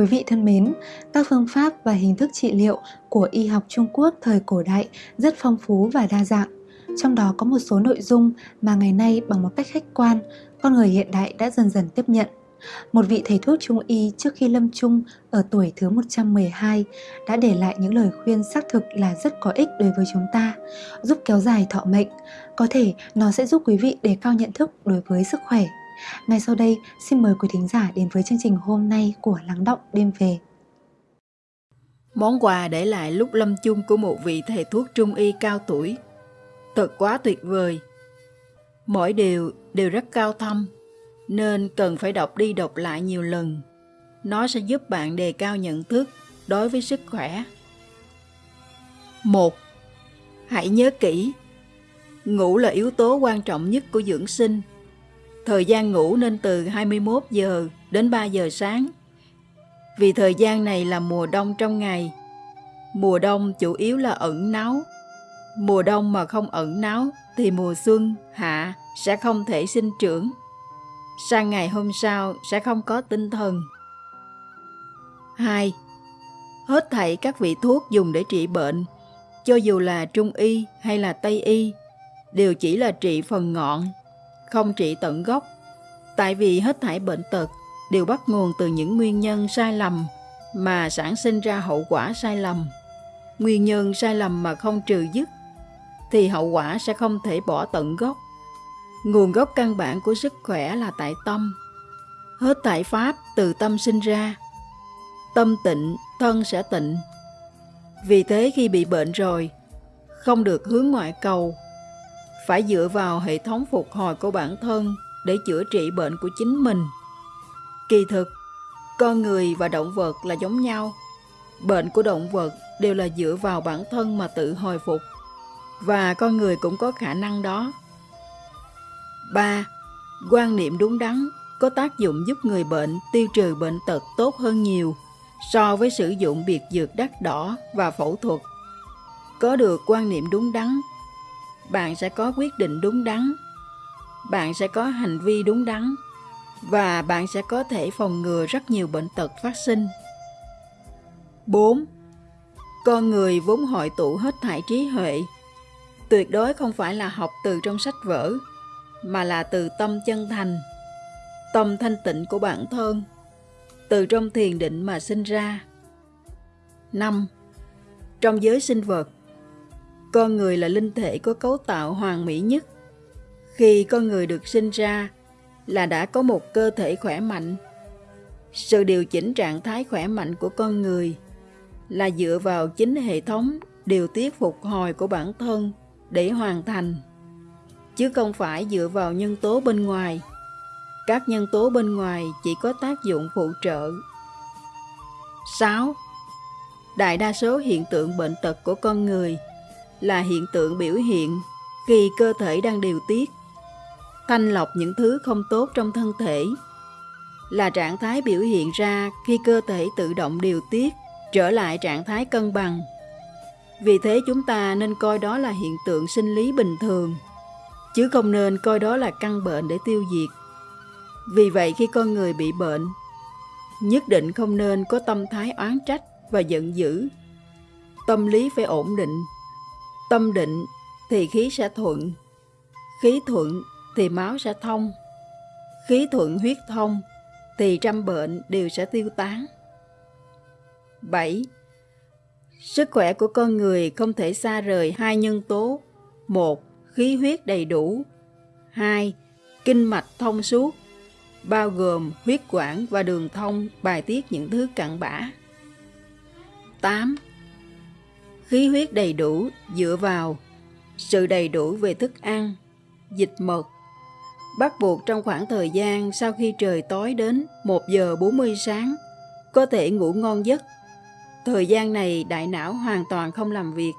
Quý vị thân mến, các phương pháp và hình thức trị liệu của y học Trung Quốc thời cổ đại rất phong phú và đa dạng. Trong đó có một số nội dung mà ngày nay bằng một cách khách quan, con người hiện đại đã dần dần tiếp nhận. Một vị thầy thuốc trung y trước khi lâm chung ở tuổi thứ 112 đã để lại những lời khuyên xác thực là rất có ích đối với chúng ta, giúp kéo dài thọ mệnh. Có thể nó sẽ giúp quý vị đề cao nhận thức đối với sức khỏe ngay sau đây, xin mời quý thính giả đến với chương trình hôm nay của Lắng Động Đêm Về. Món quà để lại lúc lâm chung của một vị thầy thuốc trung y cao tuổi. Thật quá tuyệt vời. Mỗi điều đều rất cao thâm, nên cần phải đọc đi đọc lại nhiều lần. Nó sẽ giúp bạn đề cao nhận thức đối với sức khỏe. một Hãy nhớ kỹ, ngủ là yếu tố quan trọng nhất của dưỡng sinh Thời gian ngủ nên từ 21 giờ đến 3 giờ sáng. Vì thời gian này là mùa đông trong ngày. Mùa đông chủ yếu là ẩn náu. Mùa đông mà không ẩn náu thì mùa xuân, hạ sẽ không thể sinh trưởng. Sang ngày hôm sau sẽ không có tinh thần. 2. Hết thảy các vị thuốc dùng để trị bệnh, cho dù là trung y hay là tây y, đều chỉ là trị phần ngọn không trị tận gốc, tại vì hết thảy bệnh tật đều bắt nguồn từ những nguyên nhân sai lầm mà sản sinh ra hậu quả sai lầm. Nguyên nhân sai lầm mà không trừ dứt thì hậu quả sẽ không thể bỏ tận gốc. Nguồn gốc căn bản của sức khỏe là tại tâm. Hết thảy pháp từ tâm sinh ra. Tâm tịnh, thân sẽ tịnh. Vì thế khi bị bệnh rồi, không được hướng ngoại cầu phải dựa vào hệ thống phục hồi của bản thân để chữa trị bệnh của chính mình. Kỳ thực, con người và động vật là giống nhau. Bệnh của động vật đều là dựa vào bản thân mà tự hồi phục và con người cũng có khả năng đó. 3. Quan niệm đúng đắn có tác dụng giúp người bệnh tiêu trừ bệnh tật tốt hơn nhiều so với sử dụng biệt dược đắt đỏ và phẫu thuật. Có được quan niệm đúng đắn bạn sẽ có quyết định đúng đắn bạn sẽ có hành vi đúng đắn và bạn sẽ có thể phòng ngừa rất nhiều bệnh tật phát sinh 4. Con người vốn hội tụ hết thảy trí huệ tuyệt đối không phải là học từ trong sách vở, mà là từ tâm chân thành, tâm thanh tịnh của bản thân, từ trong thiền định mà sinh ra 5. Trong giới sinh vật con người là linh thể có cấu tạo hoàn mỹ nhất. Khi con người được sinh ra là đã có một cơ thể khỏe mạnh. Sự điều chỉnh trạng thái khỏe mạnh của con người là dựa vào chính hệ thống điều tiết phục hồi của bản thân để hoàn thành, chứ không phải dựa vào nhân tố bên ngoài. Các nhân tố bên ngoài chỉ có tác dụng phụ trợ. 6. Đại đa số hiện tượng bệnh tật của con người – là hiện tượng biểu hiện khi cơ thể đang điều tiết, thanh lọc những thứ không tốt trong thân thể, là trạng thái biểu hiện ra khi cơ thể tự động điều tiết trở lại trạng thái cân bằng. Vì thế chúng ta nên coi đó là hiện tượng sinh lý bình thường, chứ không nên coi đó là căn bệnh để tiêu diệt. Vì vậy khi con người bị bệnh, nhất định không nên có tâm thái oán trách và giận dữ. Tâm lý phải ổn định, Tâm định thì khí sẽ thuận, khí thuận thì máu sẽ thông, khí thuận huyết thông thì trăm bệnh đều sẽ tiêu tán. 7. Sức khỏe của con người không thể xa rời hai nhân tố. một Khí huyết đầy đủ. 2. Kinh mạch thông suốt, bao gồm huyết quản và đường thông bài tiết những thứ cặn bã. 8 khí huyết đầy đủ dựa vào sự đầy đủ về thức ăn, dịch mật. Bắt buộc trong khoảng thời gian sau khi trời tối đến 1 giờ 40 sáng, có thể ngủ ngon giấc. Thời gian này đại não hoàn toàn không làm việc,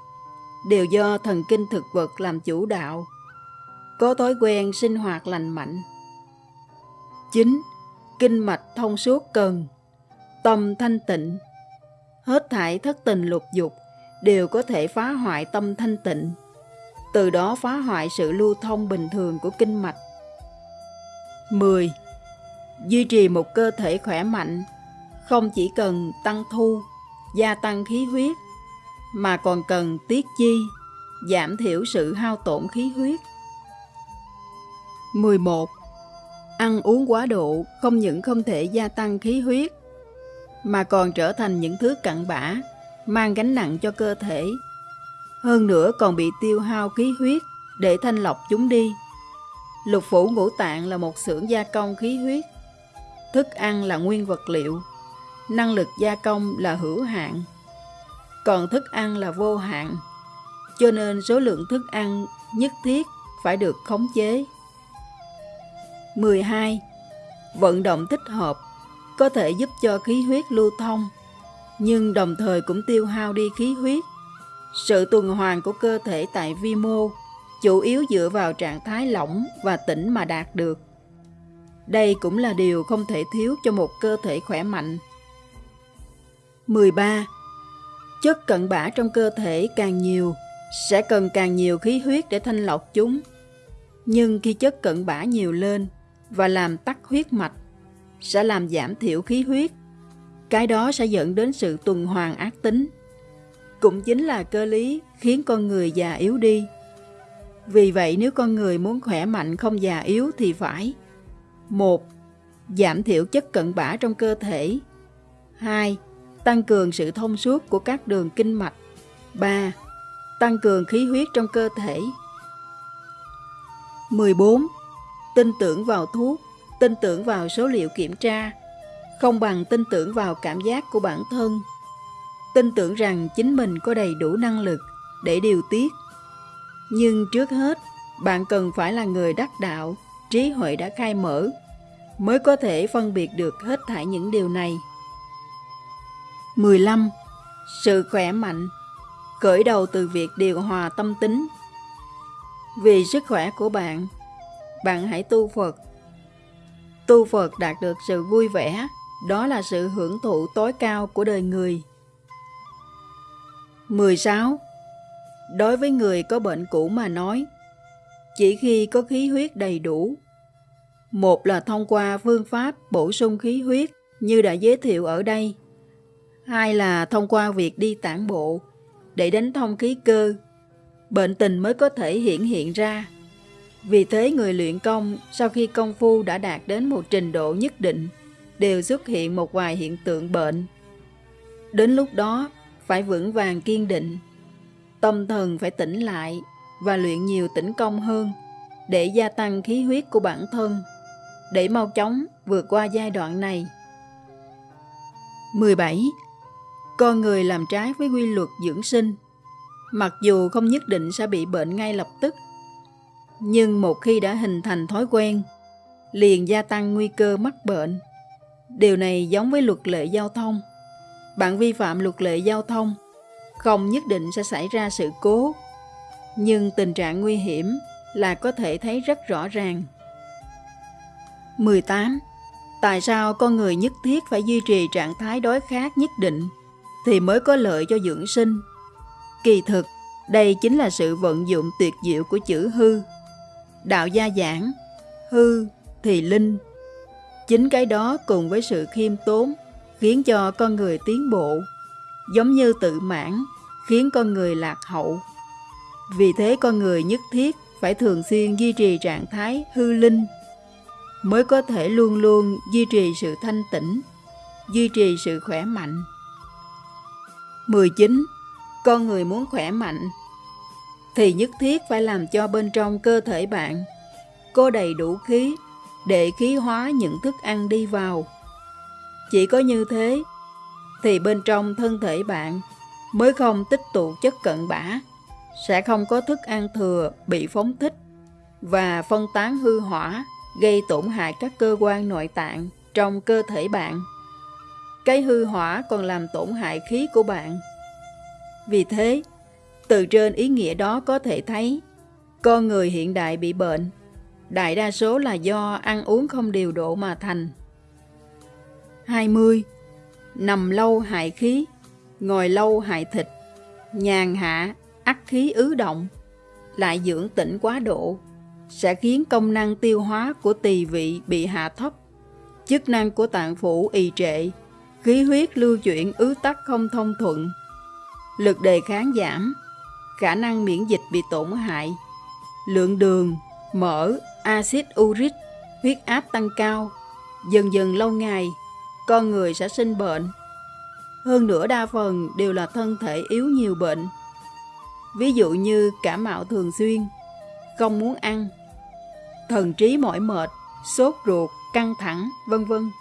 đều do thần kinh thực vật làm chủ đạo. Có thói quen sinh hoạt lành mạnh. 9. Kinh mạch thông suốt cần, tâm thanh tịnh, hết thải thất tình lục dục, đều có thể phá hoại tâm thanh tịnh, từ đó phá hoại sự lưu thông bình thường của kinh mạch. 10. Duy trì một cơ thể khỏe mạnh không chỉ cần tăng thu, gia tăng khí huyết, mà còn cần tiết chi, giảm thiểu sự hao tổn khí huyết. 11. Ăn uống quá độ không những không thể gia tăng khí huyết, mà còn trở thành những thứ cặn bã, mang gánh nặng cho cơ thể. Hơn nữa còn bị tiêu hao khí huyết để thanh lọc chúng đi. Lục phủ ngũ tạng là một xưởng gia công khí huyết. Thức ăn là nguyên vật liệu. Năng lực gia công là hữu hạn. Còn thức ăn là vô hạn. Cho nên số lượng thức ăn nhất thiết phải được khống chế. 12. Vận động thích hợp có thể giúp cho khí huyết lưu thông, nhưng đồng thời cũng tiêu hao đi khí huyết. Sự tuần hoàn của cơ thể tại vi mô chủ yếu dựa vào trạng thái lỏng và tĩnh mà đạt được. Đây cũng là điều không thể thiếu cho một cơ thể khỏe mạnh. 13. Chất cận bã trong cơ thể càng nhiều, sẽ cần càng nhiều khí huyết để thanh lọc chúng. Nhưng khi chất cận bã nhiều lên và làm tắc huyết mạch, sẽ làm giảm thiểu khí huyết. Cái đó sẽ dẫn đến sự tuần hoàn ác tính. Cũng chính là cơ lý khiến con người già yếu đi. Vì vậy nếu con người muốn khỏe mạnh không già yếu thì phải một Giảm thiểu chất cận bã trong cơ thể 2. Tăng cường sự thông suốt của các đường kinh mạch 3. Tăng cường khí huyết trong cơ thể 14. Tin tưởng vào thuốc, tin tưởng vào số liệu kiểm tra, không bằng tin tưởng vào cảm giác của bản thân. Tin tưởng rằng chính mình có đầy đủ năng lực để điều tiết nhưng trước hết, bạn cần phải là người đắc đạo, trí huệ đã khai mở, mới có thể phân biệt được hết thảy những điều này. 15. Sự khỏe mạnh Khởi đầu từ việc điều hòa tâm tính Vì sức khỏe của bạn, bạn hãy tu Phật. Tu Phật đạt được sự vui vẻ, đó là sự hưởng thụ tối cao của đời người. 16 Đối với người có bệnh cũ mà nói, chỉ khi có khí huyết đầy đủ, một là thông qua phương pháp bổ sung khí huyết như đã giới thiệu ở đây, hai là thông qua việc đi tản bộ để đánh thông khí cơ, bệnh tình mới có thể hiện hiện ra. Vì thế người luyện công sau khi công phu đã đạt đến một trình độ nhất định đều xuất hiện một vài hiện tượng bệnh. Đến lúc đó phải vững vàng kiên định Tâm thần phải tỉnh lại và luyện nhiều tĩnh công hơn để gia tăng khí huyết của bản thân, để mau chóng vượt qua giai đoạn này. 17. Con người làm trái với quy luật dưỡng sinh, mặc dù không nhất định sẽ bị bệnh ngay lập tức, nhưng một khi đã hình thành thói quen, liền gia tăng nguy cơ mắc bệnh. Điều này giống với luật lệ giao thông. Bạn vi phạm luật lệ giao thông không nhất định sẽ xảy ra sự cố, nhưng tình trạng nguy hiểm là có thể thấy rất rõ ràng. 18. Tại sao con người nhất thiết phải duy trì trạng thái đói khát nhất định thì mới có lợi cho dưỡng sinh? Kỳ thực, đây chính là sự vận dụng tuyệt diệu của chữ hư. Đạo gia giảng, hư thì linh. Chính cái đó cùng với sự khiêm tốn khiến cho con người tiến bộ giống như tự mãn, khiến con người lạc hậu. Vì thế con người nhất thiết phải thường xuyên duy trì trạng thái hư linh, mới có thể luôn luôn duy trì sự thanh tĩnh, duy trì sự khỏe mạnh. 19. Con người muốn khỏe mạnh thì nhất thiết phải làm cho bên trong cơ thể bạn có đầy đủ khí để khí hóa những thức ăn đi vào. Chỉ có như thế thì bên trong thân thể bạn mới không tích tụ chất cận bã, sẽ không có thức ăn thừa bị phóng thích và phân tán hư hỏa gây tổn hại các cơ quan nội tạng trong cơ thể bạn. Cái hư hỏa còn làm tổn hại khí của bạn. Vì thế, từ trên ý nghĩa đó có thể thấy, con người hiện đại bị bệnh, đại đa số là do ăn uống không điều độ mà thành. 20 nằm lâu hại khí, ngồi lâu hại thịt, nhàn hạ, ắt khí ứ động, lại dưỡng tĩnh quá độ, sẽ khiến công năng tiêu hóa của tỳ vị bị hạ thấp, chức năng của tạng phủ ì trệ, khí huyết lưu chuyển ứ tắc không thông thuận, lực đề kháng giảm, khả năng miễn dịch bị tổn hại, lượng đường, mỡ, axit uric, huyết áp tăng cao, dần dần lâu ngày, con người sẽ sinh bệnh. Hơn nữa đa phần đều là thân thể yếu nhiều bệnh. Ví dụ như cảm mạo thường xuyên, không muốn ăn, thần trí mỏi mệt, sốt ruột, căng thẳng, vân vân.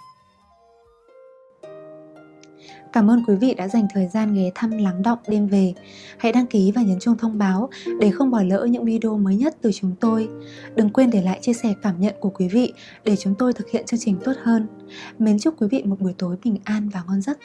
Cảm ơn quý vị đã dành thời gian ghé thăm lắng động đêm về. Hãy đăng ký và nhấn chuông thông báo để không bỏ lỡ những video mới nhất từ chúng tôi. Đừng quên để lại chia sẻ cảm nhận của quý vị để chúng tôi thực hiện chương trình tốt hơn. Mến chúc quý vị một buổi tối bình an và ngon giấc.